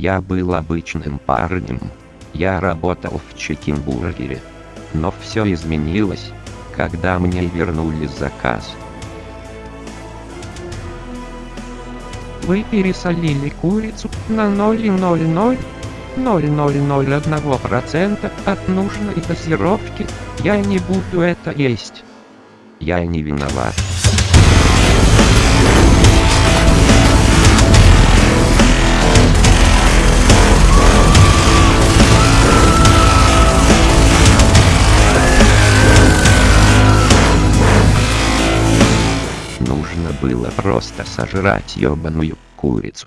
Я был обычным парнем. Я работал в чикенбургере. Но все изменилось, когда мне вернули заказ. Вы пересолили курицу на 0,00 0,001% от нужной дозировки. Я не буду это есть. Я не виноват. Нужно было просто сожрать ёбаную курицу.